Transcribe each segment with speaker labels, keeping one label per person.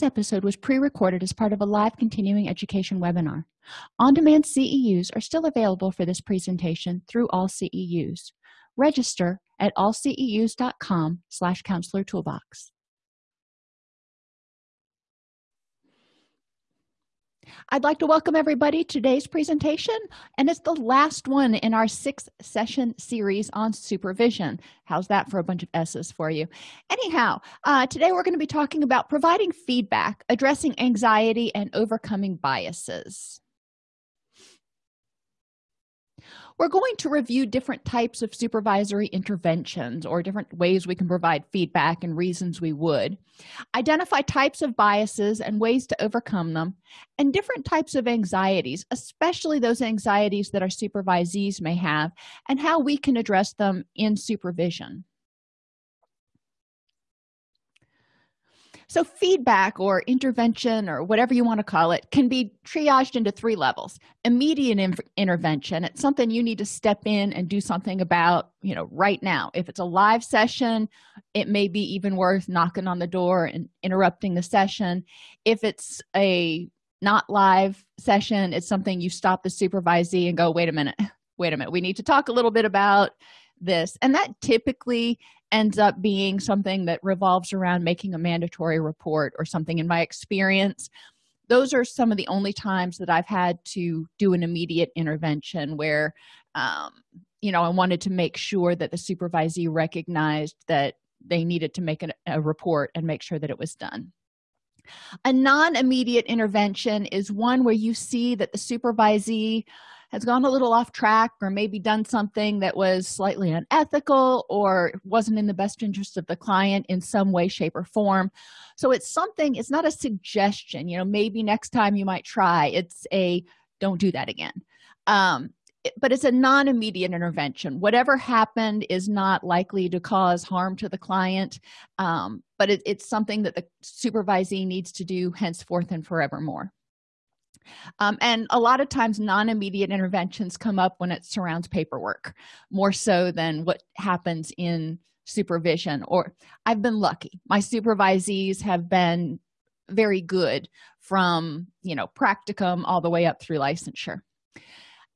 Speaker 1: this episode was pre-recorded as part of a live continuing education webinar. On-demand ceus are still available for this presentation through all ceus register at allceus.com slash counselor toolbox I'd like to welcome everybody to today's presentation, and it's the last one in our six session series on supervision. How's that for a bunch of S's for you? Anyhow, uh, today we're going to be talking about providing feedback, addressing anxiety, and overcoming biases. We're going to review different types of supervisory interventions or different ways we can provide feedback and reasons we would. Identify types of biases and ways to overcome them and different types of anxieties especially those anxieties that our supervisees may have and how we can address them in supervision so feedback or intervention or whatever you want to call it can be triaged into three levels. Immediate intervention it's something you need to step in and do something about you know right now. If it's a live session it may be even worth knocking on the door and interrupting the session. If it's a not live session it's something you stop the supervisee and go wait a minute wait a minute we need to talk a little bit about this and that typically ends up being something that revolves around making a mandatory report or something. In my experience those are some of the only times that i've had to do an immediate intervention where um, you know i wanted to make sure that the supervisee recognized that they needed to make an, a report and make sure that it was done. A non-immediate intervention is one where you see that the supervisee has gone a little off track or maybe done something that was slightly unethical or wasn't in the best interest of the client in some way shape or form. So it's something it's not a suggestion you know maybe next time you might try it's a don't do that again. Um, but it's a non-immediate intervention. Whatever happened is not likely to cause harm to the client um, but it, it's something that the supervisee needs to do henceforth and forevermore um, and a lot of times non-immediate interventions come up when it surrounds paperwork more so than what happens in supervision or i've been lucky. My supervisees have been very good from you know practicum all the way up through licensure.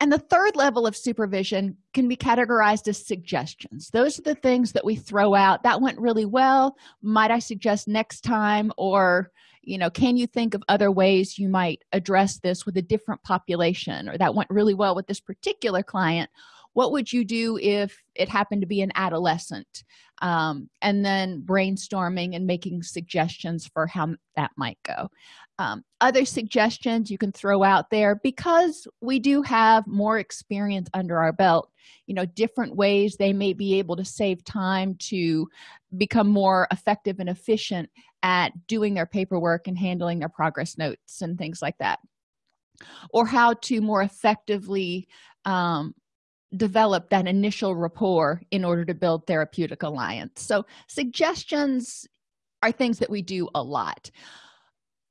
Speaker 1: And the third level of supervision can be categorized as suggestions. Those are the things that we throw out. That went really well. Might i suggest next time? Or you know can you think of other ways you might address this with a different population or that went really well with this particular client what would you do if it happened to be an adolescent? Um, and then brainstorming and making suggestions for how that might go. Um, other suggestions you can throw out there because we do have more experience under our belt you know different ways they may be able to save time to become more effective and efficient at doing their paperwork and handling their progress notes and things like that. Or how to more effectively um, develop that initial rapport in order to build therapeutic alliance. So suggestions are things that we do a lot.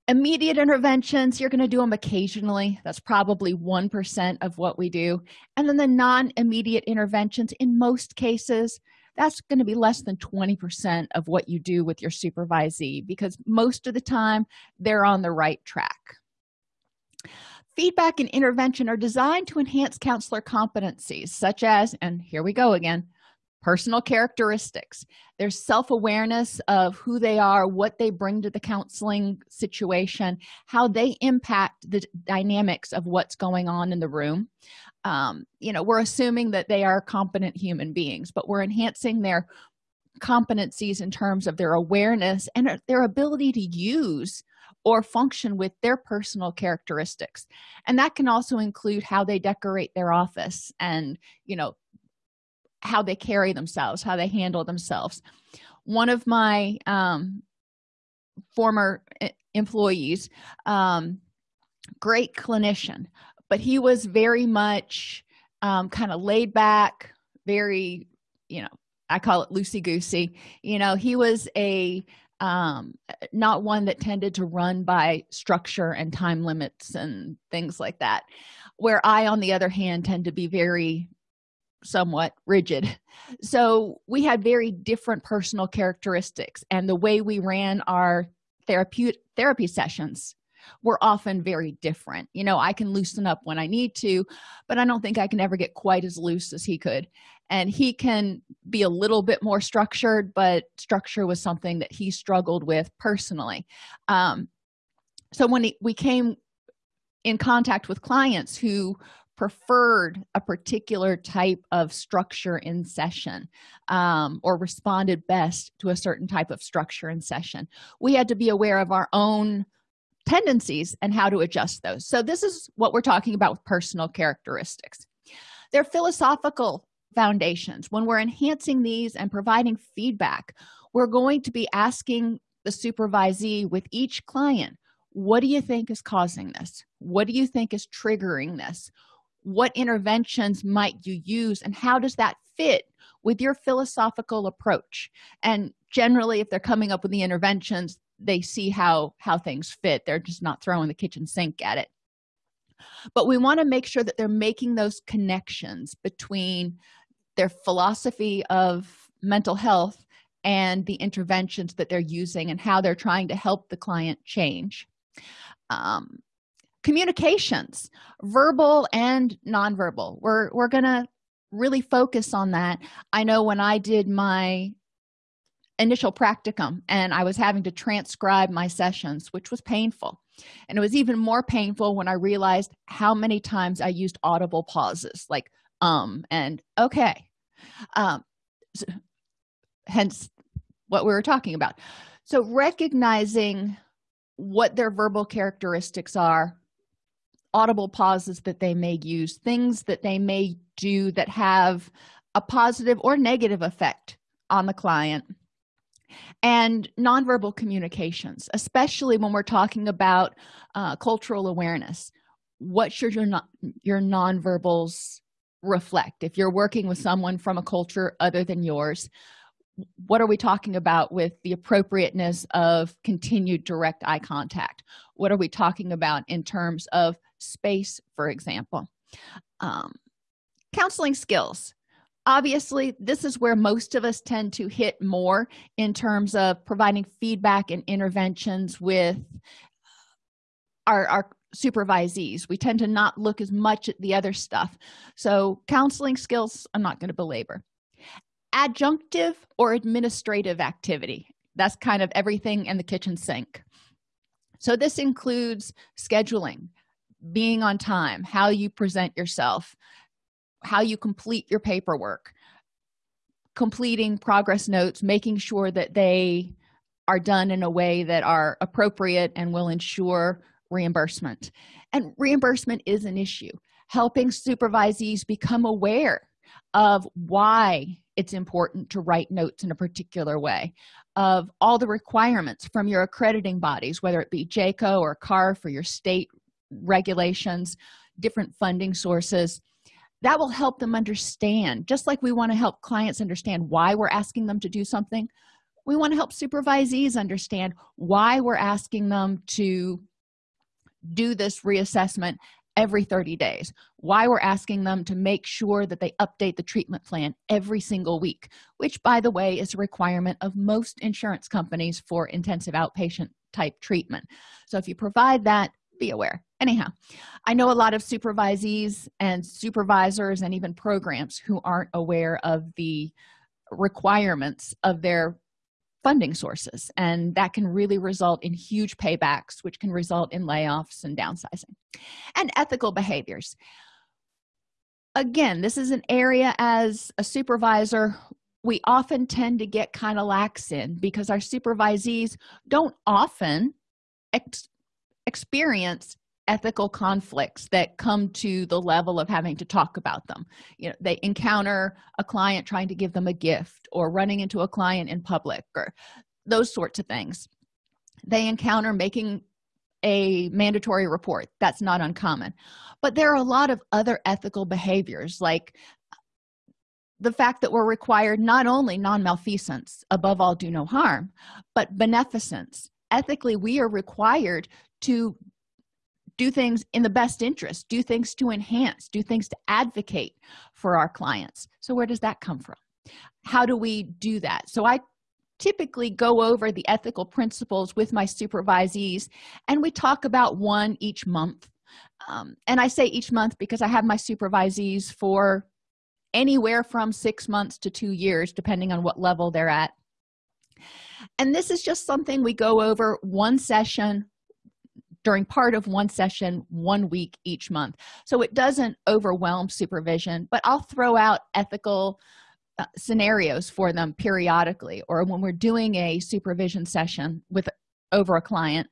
Speaker 1: Immediate interventions you're going to do them occasionally. That's probably one percent of what we do. And then the non-immediate interventions in most cases that's going to be less than 20 percent of what you do with your supervisee because most of the time they're on the right track feedback and intervention are designed to enhance counselor competencies such as and here we go again personal characteristics. Their self-awareness of who they are what they bring to the counseling situation how they impact the dynamics of what's going on in the room. Um, you know we're assuming that they are competent human beings but we're enhancing their competencies in terms of their awareness and their ability to use or function with their personal characteristics. And that can also include how they decorate their office and you know how they carry themselves how they handle themselves. One of my um, former eh, employees um, great clinician but he was very much um, kind of laid back very you know i call it loosey goosey you know he was a um, not one that tended to run by structure and time limits and things like that. Where i on the other hand tend to be very somewhat rigid. So we had very different personal characteristics and the way we ran our therapy therapy sessions were often very different. You know i can loosen up when i need to but i don't think i can ever get quite as loose as he could and he can be a little bit more structured but structure was something that he struggled with personally. Um, so when he, we came in contact with clients who preferred a particular type of structure in session um, or responded best to a certain type of structure in session we had to be aware of our own tendencies and how to adjust those. So this is what we're talking about with personal characteristics. They're philosophical foundations. When we're enhancing these and providing feedback we're going to be asking the supervisee with each client what do you think is causing this? What do you think is triggering this? What interventions might you use and how does that fit with your philosophical approach? And generally if they're coming up with the interventions they see how how things fit. They're just not throwing the kitchen sink at it. But we want to make sure that they're making those connections between their philosophy of mental health and the interventions that they're using and how they're trying to help the client change. Um, communications verbal and nonverbal. We're we're gonna really focus on that. I know when i did my initial practicum and i was having to transcribe my sessions which was painful. And it was even more painful when i realized how many times i used audible pauses like um and okay. Um so, hence what we were talking about. So recognizing what their verbal characteristics are audible pauses that they may use things that they may do that have a positive or negative effect on the client and nonverbal communications especially when we're talking about uh, cultural awareness. What should your your nonverbals reflect. If you're working with someone from a culture other than yours what are we talking about with the appropriateness of continued direct eye contact? What are we talking about in terms of space for example? Um, counseling skills. Obviously this is where most of us tend to hit more in terms of providing feedback and interventions with our, our supervisees. We tend to not look as much at the other stuff. So counseling skills i'm not going to belabor. Adjunctive or administrative activity. That's kind of everything in the kitchen sink. So this includes scheduling being on time how you present yourself how you complete your paperwork completing progress notes making sure that they are done in a way that are appropriate and will ensure reimbursement. And reimbursement is an issue. Helping supervisees become aware of why it's important to write notes in a particular way of all the requirements from your accrediting bodies whether it be JCAHO or CARF for your state regulations different funding sources that will help them understand. Just like we want to help clients understand why we're asking them to do something we want to help supervisees understand why we're asking them to do this reassessment every 30 days. Why we're asking them to make sure that they update the treatment plan every single week which by the way is a requirement of most insurance companies for intensive outpatient type treatment. So if you provide that be aware. Anyhow i know a lot of supervisees and supervisors and even programs who aren't aware of the requirements of their funding sources and that can really result in huge paybacks which can result in layoffs and downsizing. And ethical behaviors. Again this is an area as a supervisor we often tend to get kind of lax in because our supervisees don't often ex experience ethical conflicts that come to the level of having to talk about them. You know they encounter a client trying to give them a gift or running into a client in public or those sorts of things. They encounter making a mandatory report. That's not uncommon. But there are a lot of other ethical behaviors like the fact that we're required not only non-malfeasance above all do no harm but beneficence. Ethically we are required to do things in the best interest do things to enhance do things to advocate for our clients. So where does that come from? How do we do that? So i typically go over the ethical principles with my supervisees and we talk about one each month. Um, and i say each month because i have my supervisees for anywhere from six months to two years depending on what level they're at. And this is just something we go over one session during part of one session one week each month. So it doesn't overwhelm supervision but i'll throw out ethical uh, scenarios for them periodically or when we're doing a supervision session with over a client.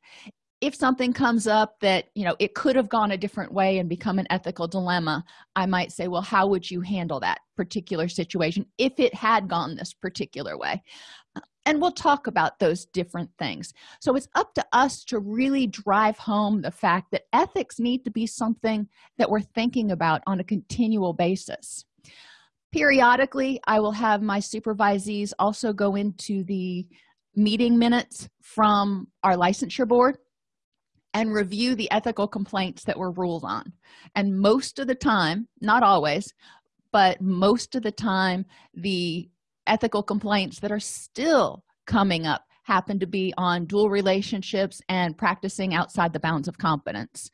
Speaker 1: If something comes up that you know it could have gone a different way and become an ethical dilemma i might say well how would you handle that particular situation if it had gone this particular way and we'll talk about those different things. So it's up to us to really drive home the fact that ethics need to be something that we're thinking about on a continual basis. Periodically i will have my supervisees also go into the meeting minutes from our licensure board and review the ethical complaints that were ruled on. And most of the time not always but most of the time the ethical complaints that are still coming up happen to be on dual relationships and practicing outside the bounds of competence.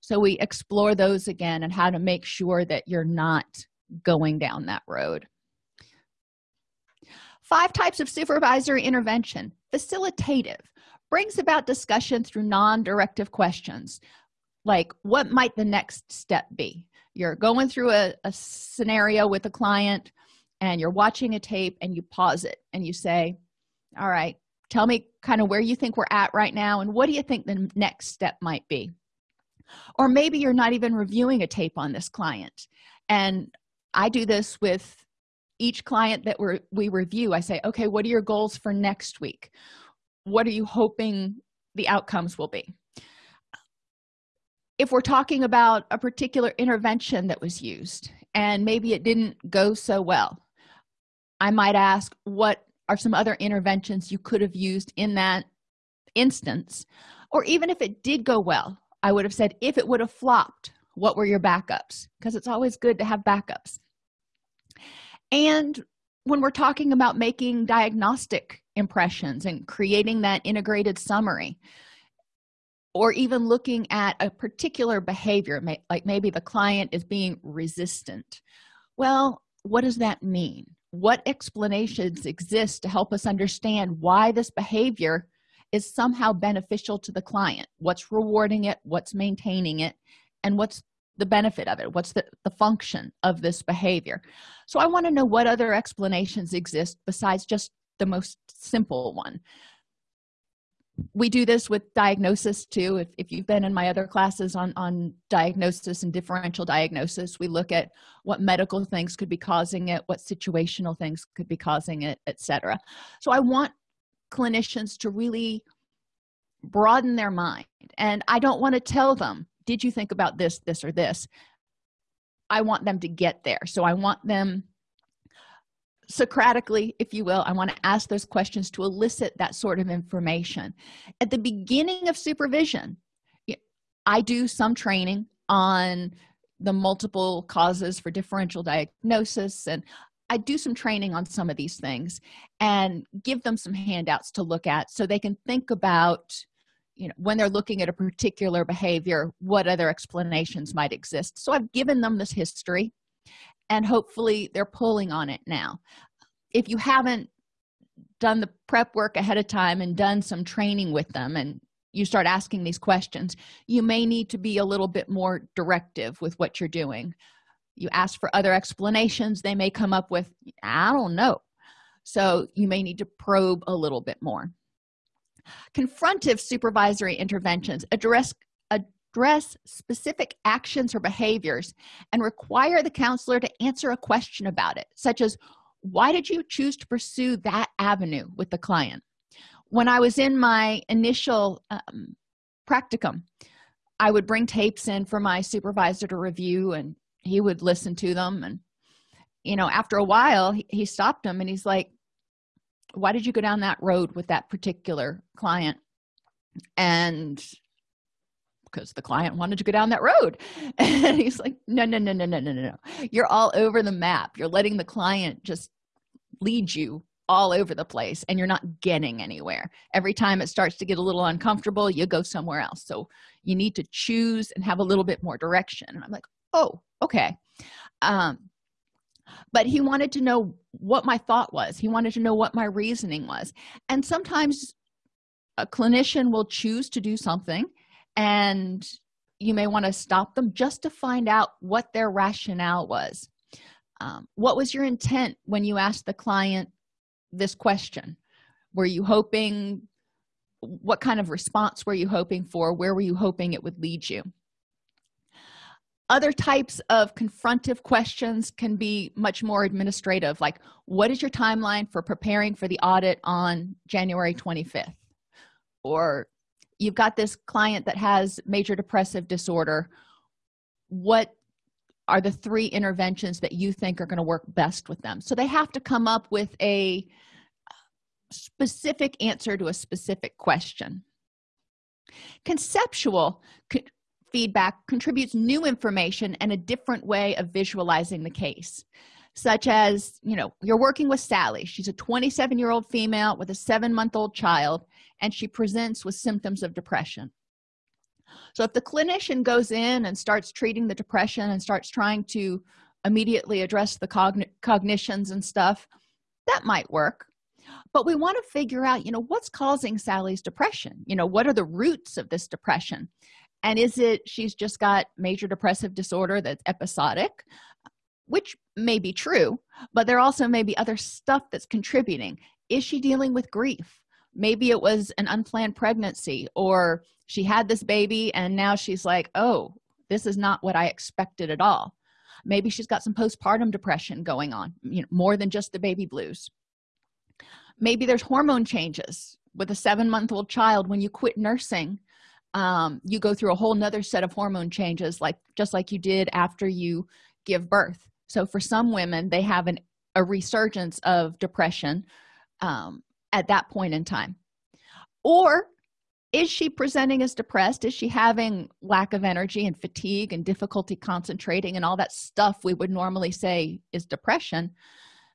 Speaker 1: So we explore those again and how to make sure that you're not going down that road. Five types of supervisory intervention. Facilitative. Brings about discussion through non-directive questions like what might the next step be? You're going through a, a scenario with a client and you're watching a tape and you pause it and you say all right tell me kind of where you think we're at right now and what do you think the next step might be? Or maybe you're not even reviewing a tape on this client. And i do this with each client that we we review. I say okay what are your goals for next week? What are you hoping the outcomes will be? If we're talking about a particular intervention that was used and maybe it didn't go so well i might ask what are some other interventions you could have used in that instance? Or even if it did go well i would have said if it would have flopped what were your backups? Because it's always good to have backups. And when we're talking about making diagnostic impressions and creating that integrated summary or even looking at a particular behavior like maybe the client is being resistant well what does that mean what explanations exist to help us understand why this behavior is somehow beneficial to the client. What's rewarding it? What's maintaining it? And what's the benefit of it? What's the, the function of this behavior? So i want to know what other explanations exist besides just the most simple one we do this with diagnosis too. If, if you've been in my other classes on on diagnosis and differential diagnosis we look at what medical things could be causing it what situational things could be causing it etc so i want clinicians to really broaden their mind and i don't want to tell them did you think about this this or this? I want them to get there. So i want them socratically if you will i want to ask those questions to elicit that sort of information. At the beginning of supervision i do some training on the multiple causes for differential diagnosis and i do some training on some of these things and give them some handouts to look at so they can think about you know when they're looking at a particular behavior what other explanations might exist. So i've given them this history and hopefully they're pulling on it now. If you haven't done the prep work ahead of time and done some training with them and you start asking these questions you may need to be a little bit more directive with what you're doing. You ask for other explanations they may come up with. I don't know. So you may need to probe a little bit more. Confrontive supervisory interventions. Address address specific actions or behaviors and require the counselor to answer a question about it such as why did you choose to pursue that avenue with the client? When i was in my initial um, practicum i would bring tapes in for my supervisor to review and he would listen to them and you know after a while he, he stopped him and he's like why did you go down that road with that particular client? And because the client wanted to go down that road. And he's like no no no no no no no you're all over the map. You're letting the client just lead you all over the place and you're not getting anywhere. Every time it starts to get a little uncomfortable you go somewhere else. So you need to choose and have a little bit more direction. And i'm like oh okay. Um but he wanted to know what my thought was. He wanted to know what my reasoning was. And sometimes a clinician will choose to do something and you may want to stop them just to find out what their rationale was. Um, what was your intent when you asked the client this question? Were you hoping what kind of response were you hoping for? Where were you hoping it would lead you? Other types of confrontive questions can be much more administrative like what is your timeline for preparing for the audit on january 25th or you've got this client that has major depressive disorder. What are the three interventions that you think are going to work best with them? So they have to come up with a specific answer to a specific question. Conceptual feedback contributes new information and a different way of visualizing the case such as you know you're working with sally. She's a 27 year old female with a seven month old child and she presents with symptoms of depression. So if the clinician goes in and starts treating the depression and starts trying to immediately address the cogn cognitions and stuff that might work. But we want to figure out you know what's causing sally's depression? You know what are the roots of this depression? And is it she's just got major depressive disorder that's episodic which may be true but there also may be other stuff that's contributing. Is she dealing with grief maybe it was an unplanned pregnancy or she had this baby and now she's like oh this is not what i expected at all. Maybe she's got some postpartum depression going on you know more than just the baby blues. Maybe there's hormone changes with a seven month old child. When you quit nursing um, you go through a whole nother set of hormone changes like just like you did after you give birth. So for some women they have an, a resurgence of depression um, at that point in time. Or is she presenting as depressed? Is she having lack of energy and fatigue and difficulty concentrating and all that stuff we would normally say is depression?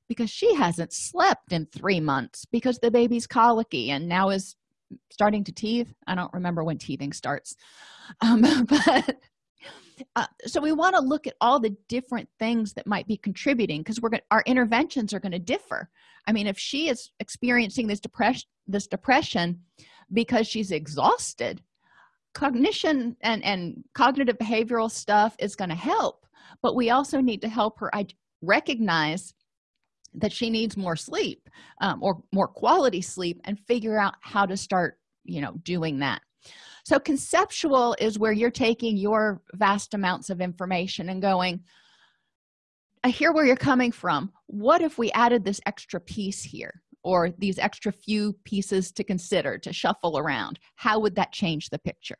Speaker 1: Because she hasn't slept in three months because the baby's colicky and now is starting to teeth. I don't remember when teething starts. Um, but uh, so we want to look at all the different things that might be contributing because we're going our interventions are going to differ. I mean if she is experiencing this depression this depression because she's exhausted cognition and and cognitive behavioral stuff is going to help but we also need to help her i recognize that she needs more sleep um, or more quality sleep and figure out how to start you know doing that so conceptual is where you're taking your vast amounts of information and going i hear where you're coming from. What if we added this extra piece here or these extra few pieces to consider to shuffle around? How would that change the picture?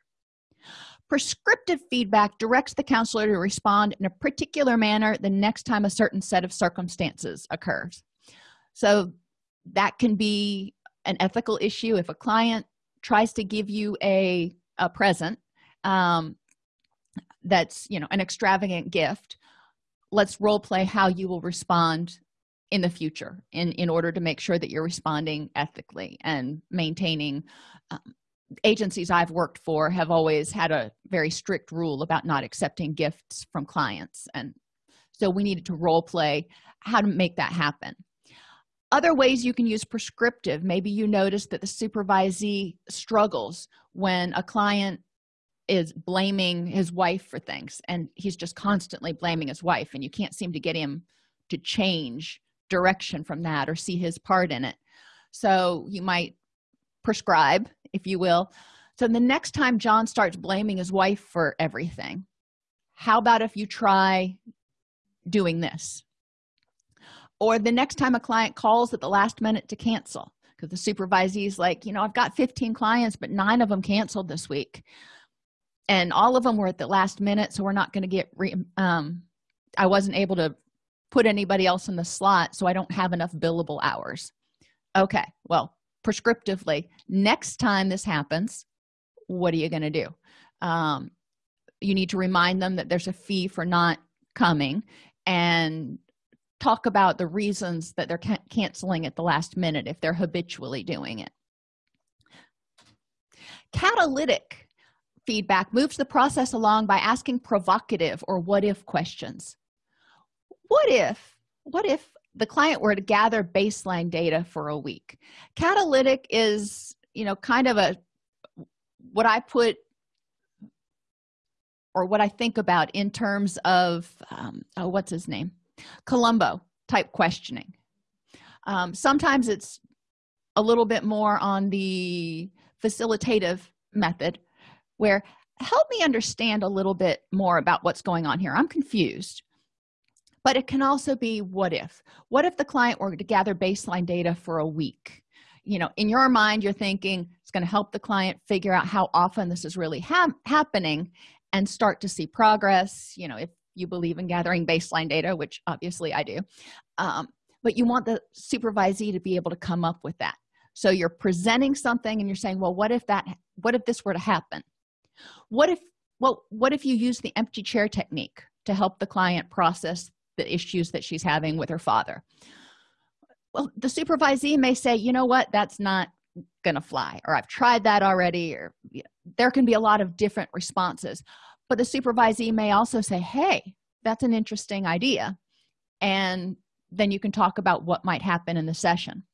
Speaker 1: Prescriptive feedback directs the counselor to respond in a particular manner the next time a certain set of circumstances occurs. So that can be an ethical issue if a client tries to give you a, a present um, that's you know an extravagant gift let's role play how you will respond in the future in in order to make sure that you're responding ethically and maintaining um, agencies i've worked for have always had a very strict rule about not accepting gifts from clients. And so we needed to role play how to make that happen other ways you can use prescriptive. Maybe you notice that the supervisee struggles when a client is blaming his wife for things and he's just constantly blaming his wife and you can't seem to get him to change direction from that or see his part in it. So you might prescribe if you will. So the next time john starts blaming his wife for everything how about if you try doing this or the next time a client calls at the last minute to cancel. Because the supervisee is like you know i've got 15 clients but nine of them canceled this week. And all of them were at the last minute so we're not going to get re um i wasn't able to put anybody else in the slot so i don't have enough billable hours. Okay well prescriptively next time this happens what are you going to do? Um, you need to remind them that there's a fee for not coming and talk about the reasons that they're can canceling at the last minute if they're habitually doing it. Catalytic feedback moves the process along by asking provocative or what if questions. What if what if the client were to gather baseline data for a week? Catalytic is you know kind of a what i put or what i think about in terms of um, oh, what's his name columbo type questioning. Um, sometimes it's a little bit more on the facilitative method where help me understand a little bit more about what's going on here. I'm confused. But it can also be what if? What if the client were to gather baseline data for a week? You know in your mind you're thinking it's going to help the client figure out how often this is really ha happening and start to see progress. You know if you believe in gathering baseline data which obviously i do um, but you want the supervisee to be able to come up with that. So you're presenting something and you're saying well what if that what if this were to happen? What if well what if you use the empty chair technique to help the client process the issues that she's having with her father? Well the supervisee may say you know what? That's not gonna fly or i've tried that already or you know, there can be a lot of different responses but the supervisee may also say hey that's an interesting idea. And then you can talk about what might happen in the session.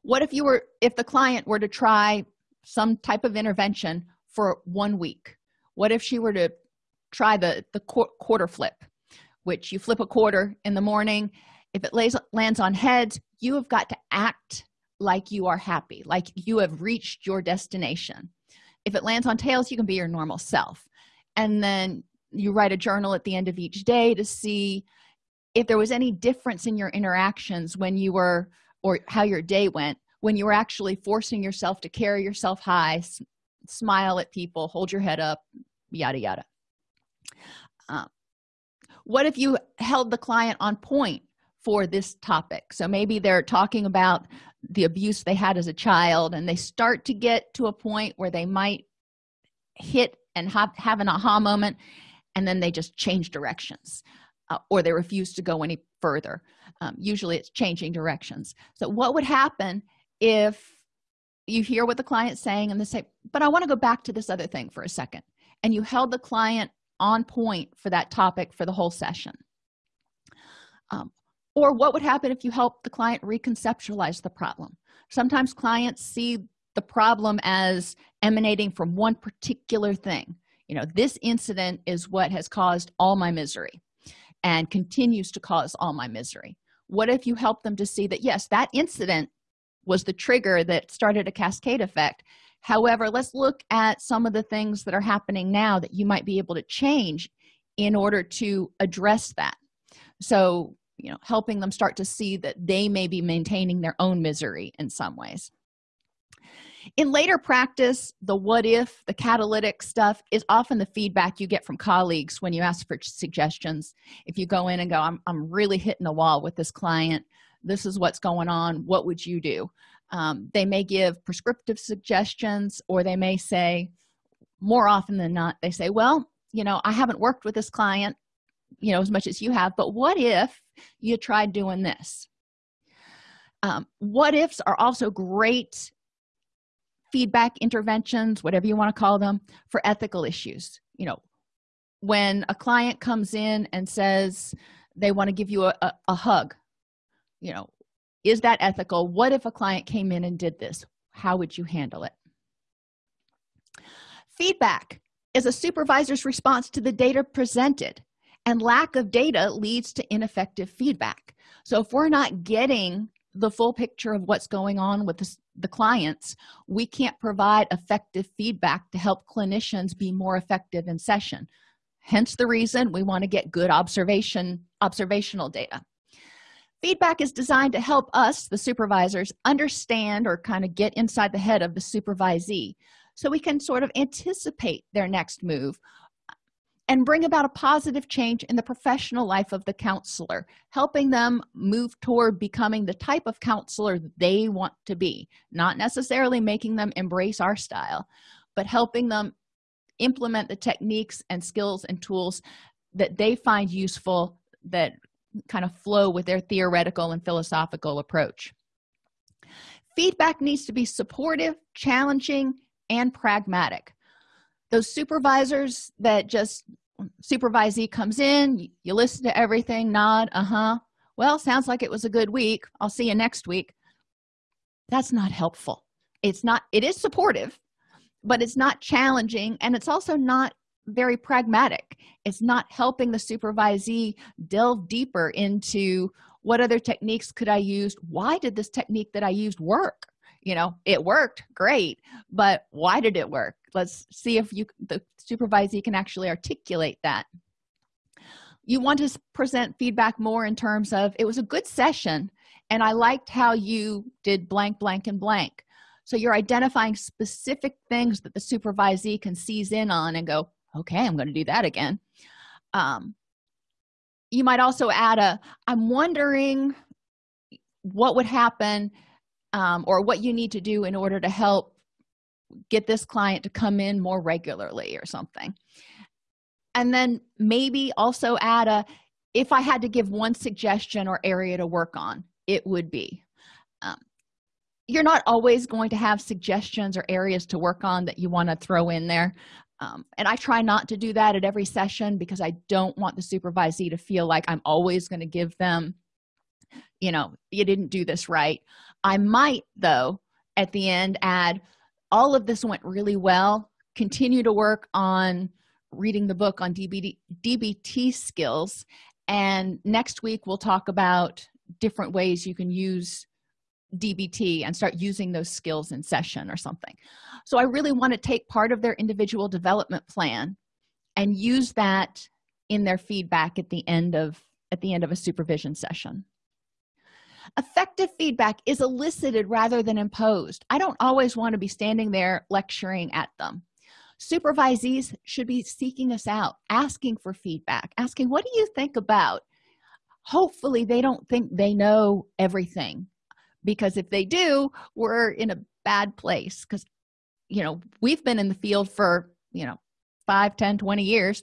Speaker 1: What if you were if the client were to try some type of intervention for one week? What if she were to try the the quarter flip which you flip a quarter in the morning. If it lays, lands on heads you have got to act like you are happy like you have reached your destination. If it lands on tails you can be your normal self and then you write a journal at the end of each day to see if there was any difference in your interactions when you were or how your day went when you were actually forcing yourself to carry yourself high smile at people hold your head up yada yada. Um, what if you held the client on point for this topic? So maybe they're talking about the abuse they had as a child and they start to get to a point where they might hit and have, have an aha moment and then they just change directions uh, or they refuse to go any further. Um, usually it's changing directions. So what would happen if you hear what the client's saying and they say but i want to go back to this other thing for a second and you held the client on point for that topic for the whole session. Um, or what would happen if you help the client reconceptualize the problem? Sometimes clients see the problem as emanating from one particular thing. You know this incident is what has caused all my misery and continues to cause all my misery. What if you help them to see that yes that incident was the trigger that started a cascade effect. However let's look at some of the things that are happening now that you might be able to change in order to address that. So you know helping them start to see that they may be maintaining their own misery in some ways in later practice the what if the catalytic stuff is often the feedback you get from colleagues when you ask for suggestions. If you go in and go i'm, I'm really hitting a wall with this client. This is what's going on. What would you do? Um, they may give prescriptive suggestions or they may say more often than not they say well you know i haven't worked with this client you know as much as you have but what if you tried doing this? Um, what ifs are also great feedback interventions whatever you want to call them for ethical issues. You know when a client comes in and says they want to give you a, a, a hug you know is that ethical? What if a client came in and did this? How would you handle it? Feedback is a supervisor's response to the data presented and lack of data leads to ineffective feedback. So if we're not getting the full picture of what's going on with the, clients we can't provide effective feedback to help clinicians be more effective in session. Hence the reason we want to get good observation observational data. Feedback is designed to help us the supervisors understand or kind of get inside the head of the supervisee so we can sort of anticipate their next move and bring about a positive change in the professional life of the counselor helping them move toward becoming the type of counselor they want to be not necessarily making them embrace our style but helping them implement the techniques and skills and tools that they find useful that kind of flow with their theoretical and philosophical approach. Feedback needs to be supportive challenging and pragmatic those supervisors that just supervisee comes in you, listen to everything nod uh-huh. Well sounds like it was a good week. I'll see you next week. That's not helpful. It's not it is supportive but it's not challenging and it's also not very pragmatic. It's not helping the supervisee delve deeper into what other techniques could i use? Why did this technique that i used work you know it worked great but why did it work? Let's see if you the supervisee can actually articulate that. You want to present feedback more in terms of it was a good session and i liked how you did blank blank and blank. So you're identifying specific things that the supervisee can seize in on and go okay i'm going to do that again. Um, you might also add a i'm wondering what would happen um, or what you need to do in order to help get this client to come in more regularly or something. And then maybe also add a if i had to give one suggestion or area to work on it would be um, you're not always going to have suggestions or areas to work on that you want to throw in there. Um, and i try not to do that at every session because i don't want the supervisee to feel like i'm always going to give them you know you didn't do this right i might though at the end add all of this went really well. Continue to work on reading the book on dbt, DBT skills. And next week we'll talk about different ways you can use dbt and start using those skills in session or something. So i really want to take part of their individual development plan and use that in their feedback at the end of at the end of a supervision session effective feedback is elicited rather than imposed. I don't always want to be standing there lecturing at them. Supervisees should be seeking us out asking for feedback asking what do you think about? Hopefully they don't think they know everything because if they do we're in a bad place because you know we've been in the field for you know 5 10 20 years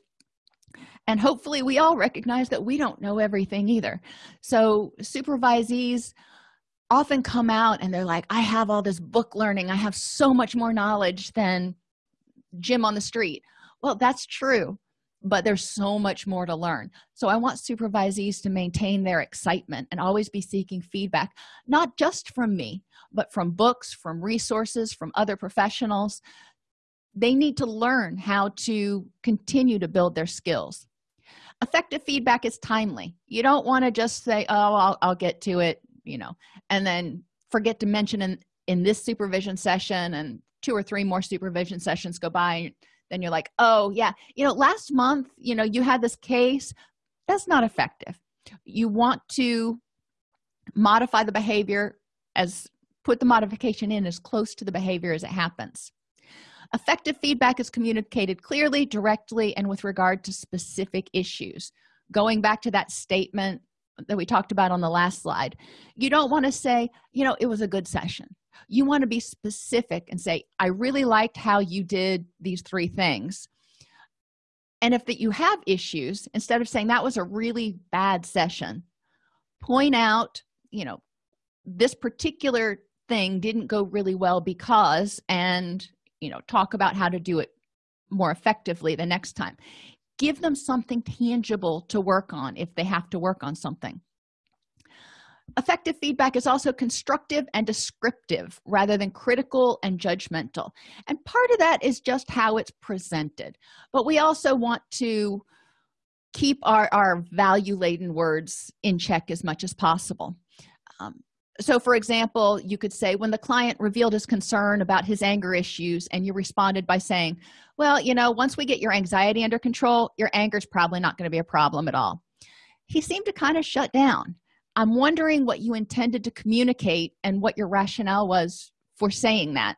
Speaker 1: and hopefully we all recognize that we don't know everything either. So supervisees often come out and they're like i have all this book learning. I have so much more knowledge than jim on the street. Well that's true but there's so much more to learn. So i want supervisees to maintain their excitement and always be seeking feedback not just from me but from books from resources from other professionals. They need to learn how to continue to build their skills effective feedback is timely. You don't want to just say oh I'll, I'll get to it you know and then forget to mention in in this supervision session and two or three more supervision sessions go by then you're like oh yeah. You know last month you know you had this case that's not effective. You want to modify the behavior as put the modification in as close to the behavior as it happens effective feedback is communicated clearly directly and with regard to specific issues. Going back to that statement that we talked about on the last slide you don't want to say you know it was a good session. You want to be specific and say i really liked how you did these three things. And if that you have issues instead of saying that was a really bad session point out you know this particular thing didn't go really well because and you know talk about how to do it more effectively the next time. Give them something tangible to work on if they have to work on something. Effective feedback is also constructive and descriptive rather than critical and judgmental. And part of that is just how it's presented. But we also want to keep our our value laden words in check as much as possible. Um, so for example you could say when the client revealed his concern about his anger issues and you responded by saying well you know once we get your anxiety under control your anger is probably not going to be a problem at all he seemed to kind of shut down. I'm wondering what you intended to communicate and what your rationale was for saying that.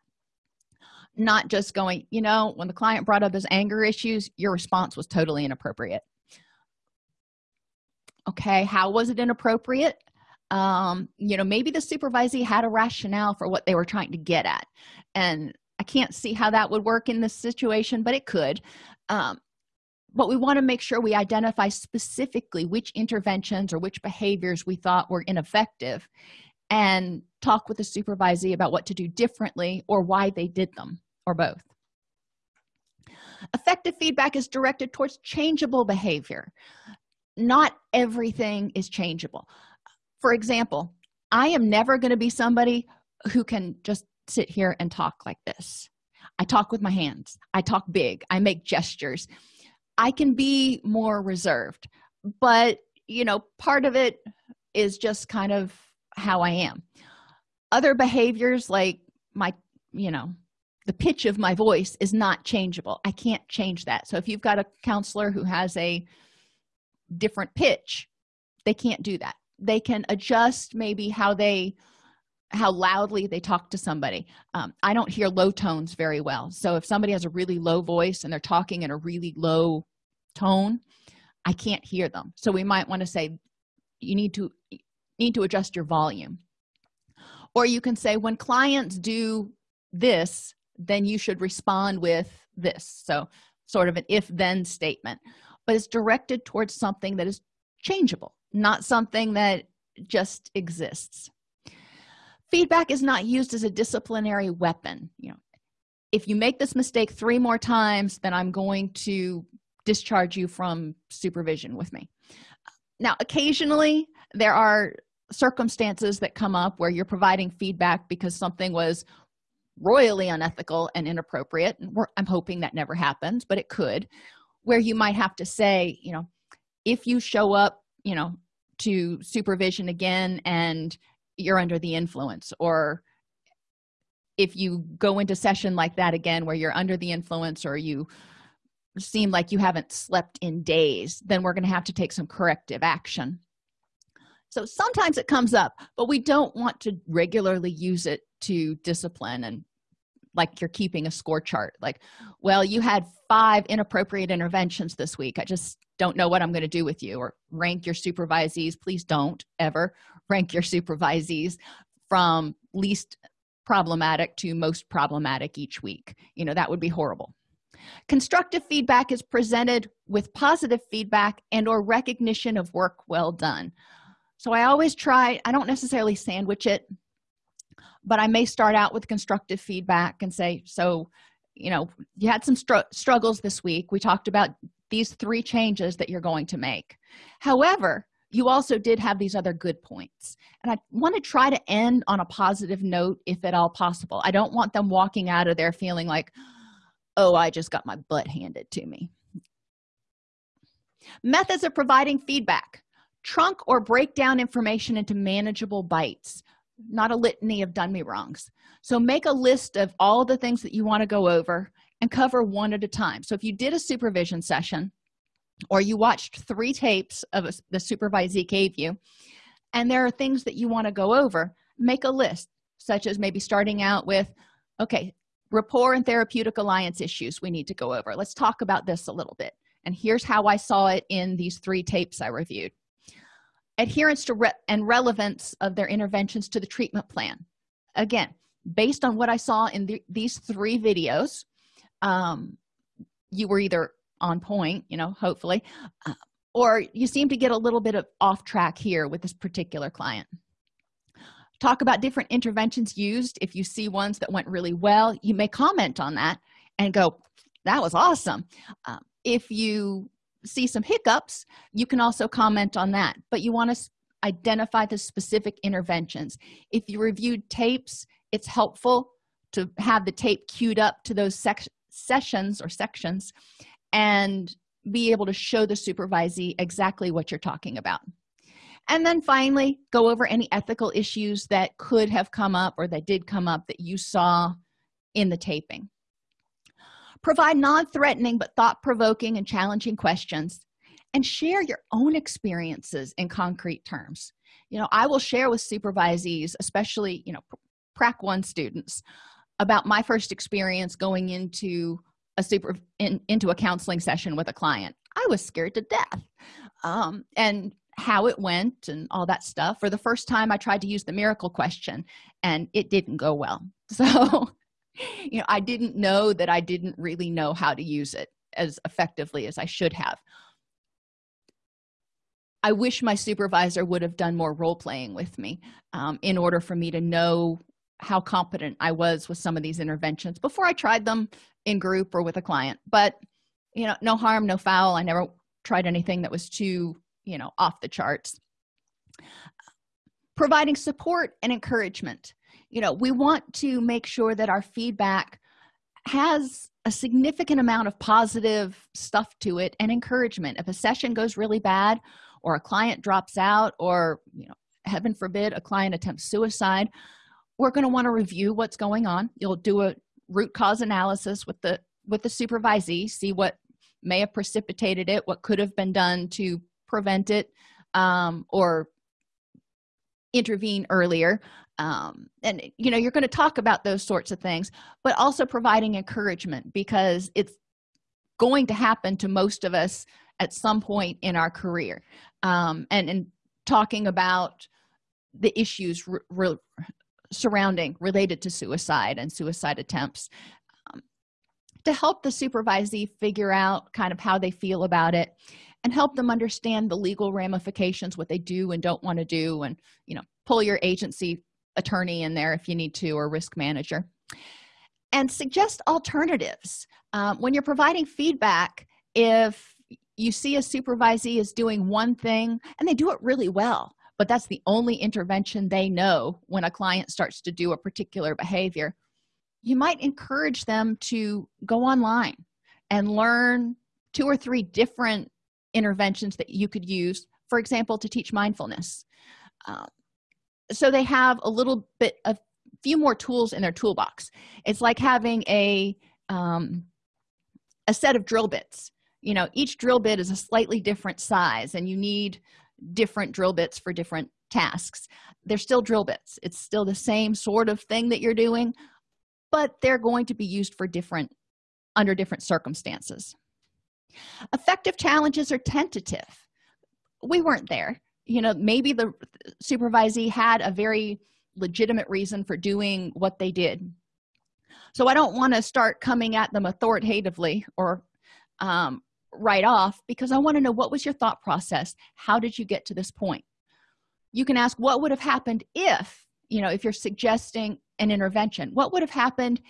Speaker 1: Not just going you know when the client brought up his anger issues your response was totally inappropriate. Okay how was it inappropriate um you know maybe the supervisee had a rationale for what they were trying to get at. And i can't see how that would work in this situation but it could. Um but we want to make sure we identify specifically which interventions or which behaviors we thought were ineffective and talk with the supervisee about what to do differently or why they did them or both. Effective feedback is directed towards changeable behavior. Not everything is changeable for example i am never going to be somebody who can just sit here and talk like this. I talk with my hands. I talk big. I make gestures. I can be more reserved but you know part of it is just kind of how i am. Other behaviors like my you know the pitch of my voice is not changeable. I can't change that. So if you've got a counselor who has a different pitch they can't do that they can adjust maybe how they how loudly they talk to somebody. Um, i don't hear low tones very well. So if somebody has a really low voice and they're talking in a really low tone i can't hear them. So we might want to say you need to need to adjust your volume. Or you can say when clients do this then you should respond with this. So sort of an if then statement. But it's directed towards something that is changeable not something that just exists. Feedback is not used as a disciplinary weapon. You know if you make this mistake three more times then i'm going to discharge you from supervision with me. Now occasionally there are circumstances that come up where you're providing feedback because something was royally unethical and inappropriate and i'm hoping that never happens but it could where you might have to say you know if you show up you know to supervision again and you're under the influence. Or if you go into session like that again where you're under the influence or you seem like you haven't slept in days then we're going to have to take some corrective action. So sometimes it comes up but we don't want to regularly use it to discipline and like you're keeping a score chart. Like well you had five inappropriate interventions this week. I just don't know what i'm going to do with you or rank your supervisees please don't ever rank your supervisees from least problematic to most problematic each week. You know that would be horrible. Constructive feedback is presented with positive feedback and or recognition of work well done. So i always try i don't necessarily sandwich it but i may start out with constructive feedback and say so you know you had some str struggles this week. We talked about these three changes that you're going to make. However you also did have these other good points. And i want to try to end on a positive note if at all possible. I don't want them walking out of there feeling like oh i just got my butt handed to me. Methods of providing feedback. Trunk or break down information into manageable bites. Not a litany of done me wrongs. So make a list of all the things that you want to go over and cover one at a time. So if you did a supervision session or you watched three tapes of a, the supervisee gave you and there are things that you want to go over make a list such as maybe starting out with okay rapport and therapeutic alliance issues we need to go over. Let's talk about this a little bit. And here's how i saw it in these three tapes i reviewed. Adherence to re and relevance of their interventions to the treatment plan. Again based on what i saw in the, these three videos um, you were either on point you know hopefully uh, or you seem to get a little bit of off track here with this particular client. Talk about different interventions used. If you see ones that went really well you may comment on that and go that was awesome. Uh, if you see some hiccups you can also comment on that but you want to identify the specific interventions. If you reviewed tapes it's helpful to have the tape queued up to those sessions or sections and be able to show the supervisee exactly what you're talking about. And then finally go over any ethical issues that could have come up or that did come up that you saw in the taping. Provide non-threatening but thought-provoking and challenging questions and share your own experiences in concrete terms. You know i will share with supervisees especially you know prac one students about my first experience going into a super in, into a counseling session with a client. I was scared to death um, and how it went and all that stuff. For the first time i tried to use the miracle question and it didn't go well. So you know i didn't know that i didn't really know how to use it as effectively as i should have. I wish my supervisor would have done more role playing with me um, in order for me to know how competent i was with some of these interventions before i tried them in group or with a client. But you know no harm no foul. I never tried anything that was too you know off the charts. Providing support and encouragement. You know we want to make sure that our feedback has a significant amount of positive stuff to it and encouragement. If a session goes really bad or a client drops out or you know heaven forbid a client attempts suicide we're going to want to review what's going on. You'll do a root cause analysis with the with the supervisee see what may have precipitated it what could have been done to prevent it um, or intervene earlier. Um, and you know you're going to talk about those sorts of things but also providing encouragement because it's going to happen to most of us at some point in our career. Um, and and talking about the issues re re surrounding related to suicide and suicide attempts um, to help the supervisee figure out kind of how they feel about it and help them understand the legal ramifications what they do and don't want to do and you know pull your agency attorney in there if you need to or risk manager. And suggest alternatives um, when you're providing feedback if you see a supervisee is doing one thing and they do it really well but that's the only intervention they know when a client starts to do a particular behavior. You might encourage them to go online and learn two or three different interventions that you could use for example to teach mindfulness. Uh, so they have a little bit a few more tools in their toolbox. It's like having a um, a set of drill bits. You know each drill bit is a slightly different size and you need different drill bits for different tasks. They're still drill bits. It's still the same sort of thing that you're doing but they're going to be used for different under different circumstances. Effective challenges are tentative. We weren't there. You know maybe the supervisee had a very legitimate reason for doing what they did. So i don't want to start coming at them authoritatively or um, right off because i want to know what was your thought process? How did you get to this point? You can ask what would have happened if you know if you're suggesting an intervention. What would have happened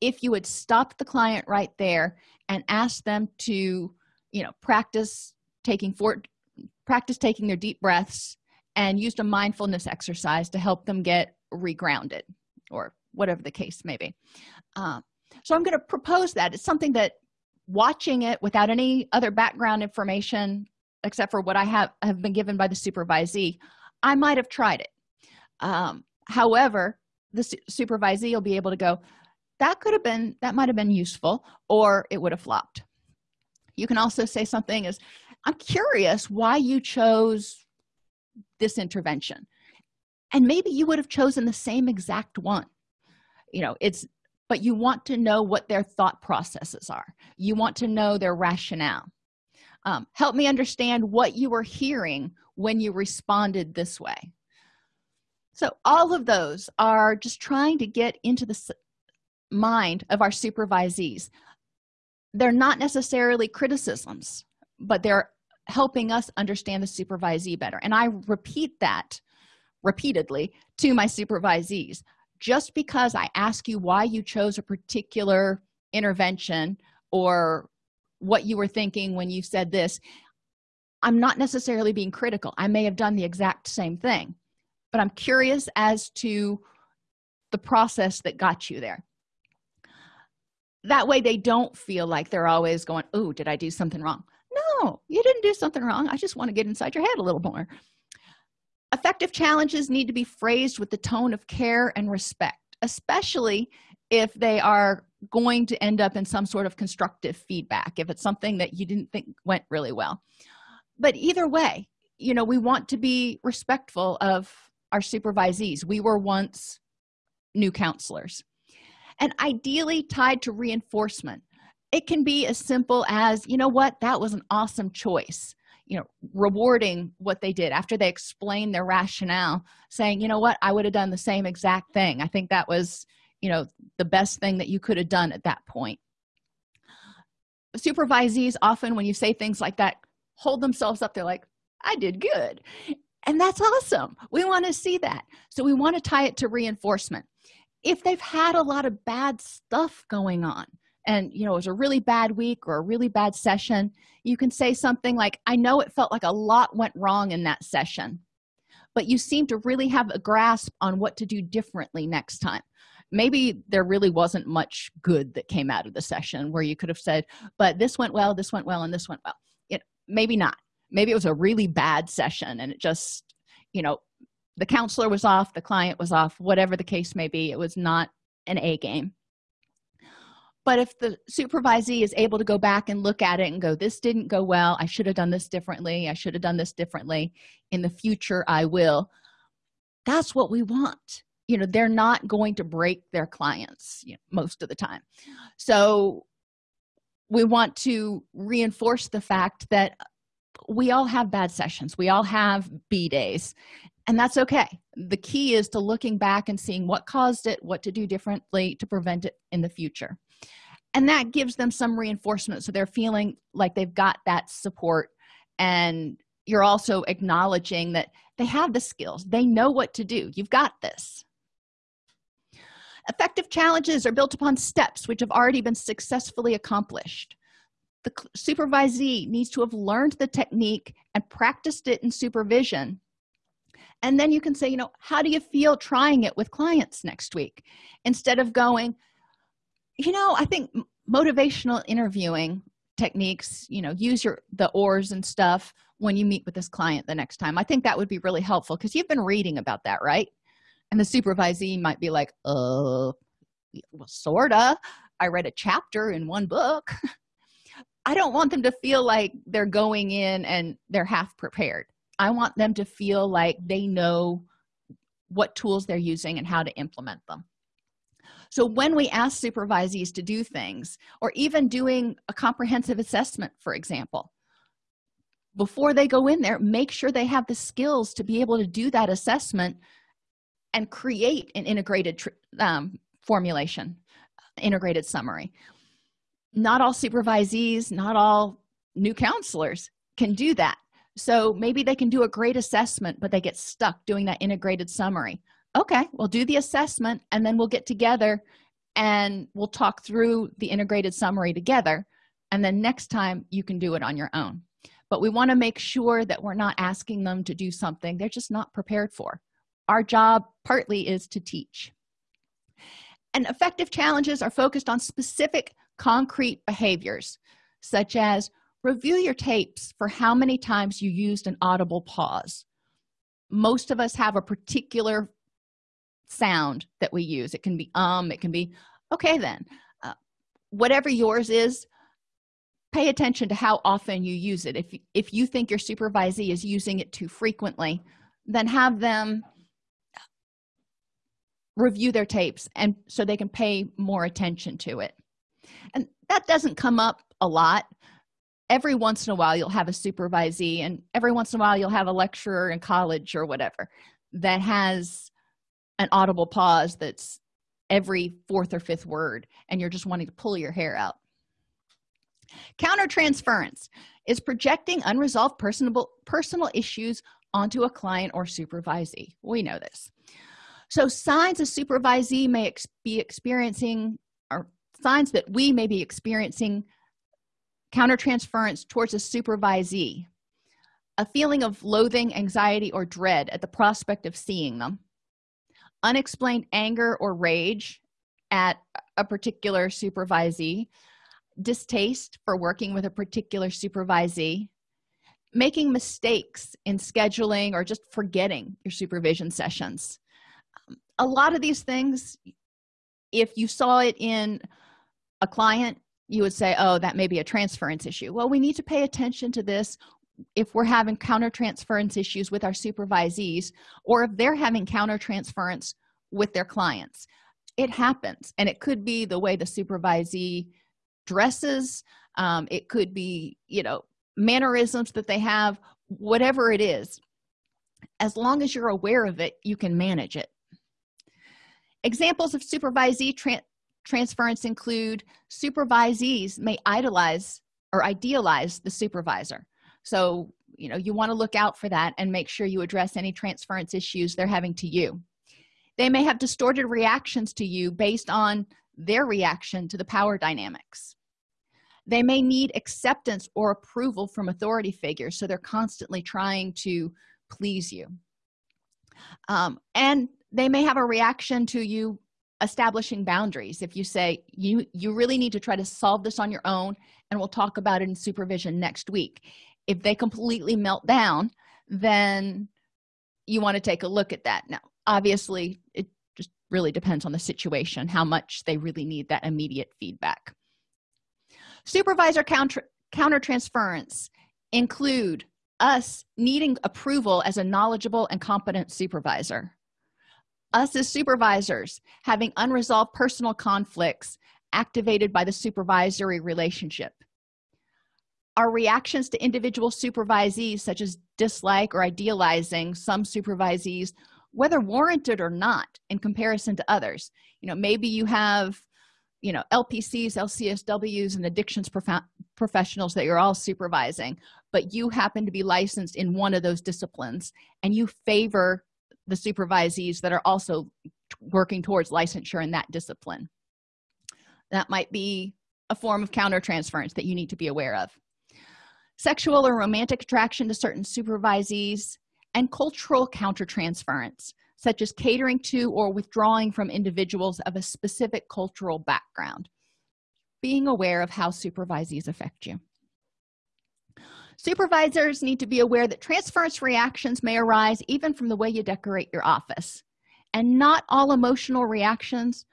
Speaker 1: if you had stopped the client right there and asked them to you know practice taking four practice taking their deep breaths and used a mindfulness exercise to help them get regrounded or whatever the case may be. Uh, so i'm going to propose that. It's something that watching it without any other background information except for what i have have been given by the supervisee i might have tried it. Um, however the su supervisee will be able to go that could have been that might have been useful or it would have flopped. You can also say something as i'm curious why you chose this intervention. And maybe you would have chosen the same exact one. You know it's but you want to know what their thought processes are. You want to know their rationale. Um, help me understand what you were hearing when you responded this way. So all of those are just trying to get into the mind of our supervisees. They're not necessarily criticisms but they're helping us understand the supervisee better. And i repeat that repeatedly to my supervisees just because i ask you why you chose a particular intervention or what you were thinking when you said this i'm not necessarily being critical. I may have done the exact same thing but i'm curious as to the process that got you there. That way they don't feel like they're always going oh did i do something wrong? No you didn't do something wrong. I just want to get inside your head a little more effective challenges need to be phrased with the tone of care and respect especially if they are going to end up in some sort of constructive feedback if it's something that you didn't think went really well. But either way you know we want to be respectful of our supervisees. We were once new counselors. And ideally tied to reinforcement. It can be as simple as you know what? That was an awesome choice you know rewarding what they did after they explained their rationale saying you know what? I would have done the same exact thing. I think that was you know the best thing that you could have done at that point. Supervisees often when you say things like that hold themselves up. They're like i did good. And that's awesome. We want to see that. So we want to tie it to reinforcement. If they've had a lot of bad stuff going on and you know it was a really bad week or a really bad session you can say something like i know it felt like a lot went wrong in that session but you seem to really have a grasp on what to do differently next time. Maybe there really wasn't much good that came out of the session where you could have said but this went well this went well and this went well. It maybe not. Maybe it was a really bad session and it just you know the counselor was off the client was off whatever the case may be it was not an a game but if the supervisee is able to go back and look at it and go this didn't go well. I should have done this differently. I should have done this differently. In the future i will. That's what we want. You know they're not going to break their clients you know, most of the time. So we want to reinforce the fact that we all have bad sessions. We all have b days. And that's okay. The key is to looking back and seeing what caused it what to do differently to prevent it in the future and that gives them some reinforcement. So they're feeling like they've got that support. And you're also acknowledging that they have the skills. They know what to do. You've got this. Effective challenges are built upon steps which have already been successfully accomplished. The supervisee needs to have learned the technique and practiced it in supervision. And then you can say you know how do you feel trying it with clients next week? Instead of going you know i think motivational interviewing techniques you know use your the OARS and stuff when you meet with this client the next time. I think that would be really helpful because you've been reading about that right? And the supervisee might be like uh well sorta. I read a chapter in one book. I don't want them to feel like they're going in and they're half prepared. I want them to feel like they know what tools they're using and how to implement them so when we ask supervisees to do things or even doing a comprehensive assessment for example before they go in there make sure they have the skills to be able to do that assessment and create an integrated um, formulation integrated summary. Not all supervisees not all new counselors can do that. So maybe they can do a great assessment but they get stuck doing that integrated summary okay we'll do the assessment and then we'll get together and we'll talk through the integrated summary together and then next time you can do it on your own. But we want to make sure that we're not asking them to do something they're just not prepared for. Our job partly is to teach. And effective challenges are focused on specific concrete behaviors such as review your tapes for how many times you used an audible pause. Most of us have a particular sound that we use. It can be um it can be okay then uh, whatever yours is pay attention to how often you use it. If if you think your supervisee is using it too frequently then have them review their tapes and so they can pay more attention to it. And that doesn't come up a lot. Every once in a while you'll have a supervisee and every once in a while you'll have a lecturer in college or whatever that has an audible pause that's every fourth or fifth word and you're just wanting to pull your hair out. Countertransference is projecting unresolved personal personal issues onto a client or supervisee. We know this. So signs a supervisee may ex be experiencing or signs that we may be experiencing countertransference towards a supervisee. A feeling of loathing anxiety or dread at the prospect of seeing them unexplained anger or rage at a particular supervisee distaste for working with a particular supervisee making mistakes in scheduling or just forgetting your supervision sessions. A lot of these things if you saw it in a client you would say oh that may be a transference issue. Well we need to pay attention to this if we're having countertransference issues with our supervisees or if they're having countertransference with their clients it happens. And it could be the way the supervisee dresses um, it could be you know mannerisms that they have whatever it is. As long as you're aware of it you can manage it. Examples of supervisee tra transference include supervisees may idolize or idealize the supervisor so you know you want to look out for that and make sure you address any transference issues they're having to you. They may have distorted reactions to you based on their reaction to the power dynamics. They may need acceptance or approval from authority figures so they're constantly trying to please you. Um, and they may have a reaction to you establishing boundaries. If you say you you really need to try to solve this on your own and we'll talk about it in supervision next week if they completely melt down then you want to take a look at that. Now obviously it just really depends on the situation how much they really need that immediate feedback. Supervisor counter countertransference include us needing approval as a knowledgeable and competent supervisor. Us as supervisors having unresolved personal conflicts activated by the supervisory relationship our reactions to individual supervisees such as dislike or idealizing some supervisees whether warranted or not in comparison to others. You know maybe you have you know lpcs lcsws and addictions prof professionals that you're all supervising but you happen to be licensed in one of those disciplines and you favor the supervisees that are also working towards licensure in that discipline. That might be a form of countertransference that you need to be aware of sexual or romantic attraction to certain supervisees and cultural countertransference such as catering to or withdrawing from individuals of a specific cultural background. Being aware of how supervisees affect you. Supervisors need to be aware that transference reactions may arise even from the way you decorate your office. And not all emotional reactions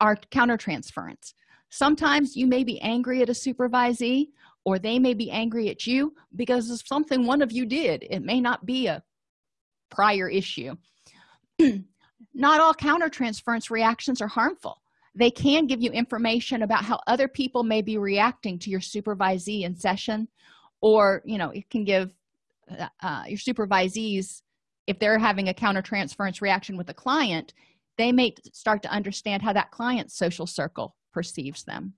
Speaker 1: are countertransference. Sometimes you may be angry at a supervisee or they may be angry at you because of something one of you did. It may not be a prior issue. Not all countertransference reactions are harmful. They can give you information about how other people may be reacting to your supervisee in session or you know it can give uh, uh your supervisees if they're having a countertransference reaction with a client they may start to understand how that client's social circle perceives them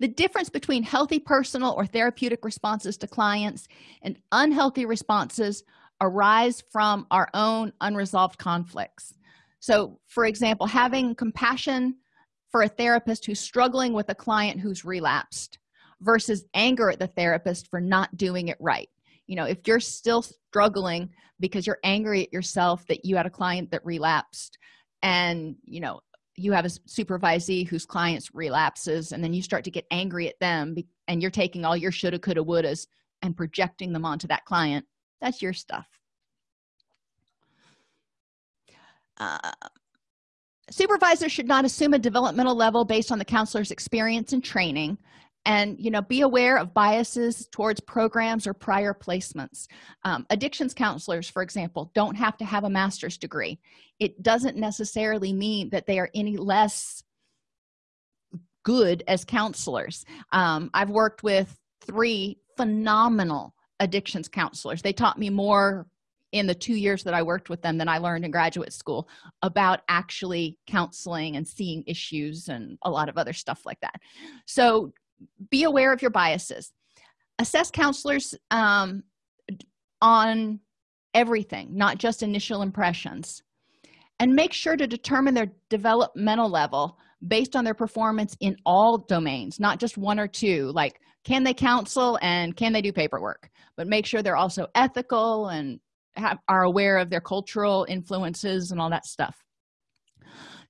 Speaker 1: the difference between healthy personal or therapeutic responses to clients and unhealthy responses arise from our own unresolved conflicts. So for example having compassion for a therapist who's struggling with a client who's relapsed versus anger at the therapist for not doing it right. You know if you're still struggling because you're angry at yourself that you had a client that relapsed and you know you have a supervisee whose clients relapses and then you start to get angry at them and you're taking all your shoulda coulda wouldas and projecting them onto that client that's your stuff. Uh, supervisors should not assume a developmental level based on the counselor's experience and training and you know be aware of biases towards programs or prior placements. Um, addictions counselors for example don't have to have a master's degree. It doesn't necessarily mean that they are any less good as counselors. Um, i've worked with three phenomenal addictions counselors. They taught me more in the two years that i worked with them than i learned in graduate school about actually counseling and seeing issues and a lot of other stuff like that. So be aware of your biases. Assess counselors um, on everything not just initial impressions. And make sure to determine their developmental level based on their performance in all domains not just one or two. Like can they counsel and can they do paperwork? But make sure they're also ethical and have, are aware of their cultural influences and all that stuff